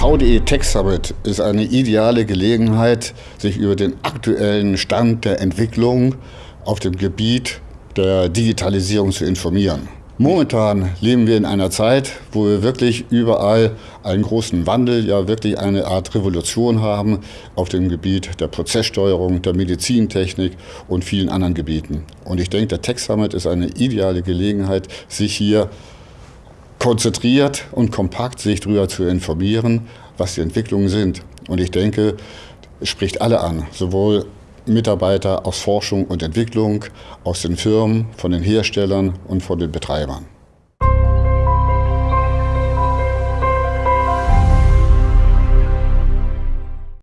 VDE Tech Summit ist eine ideale Gelegenheit, sich über den aktuellen Stand der Entwicklung auf dem Gebiet der Digitalisierung zu informieren. Momentan leben wir in einer Zeit, wo wir wirklich überall einen großen Wandel, ja wirklich eine Art Revolution haben auf dem Gebiet der Prozesssteuerung, der Medizintechnik und vielen anderen Gebieten. Und ich denke, der Tech Summit ist eine ideale Gelegenheit, sich hier konzentriert und kompakt sich darüber zu informieren, was die Entwicklungen sind. Und ich denke, es spricht alle an, sowohl Mitarbeiter aus Forschung und Entwicklung, aus den Firmen, von den Herstellern und von den Betreibern.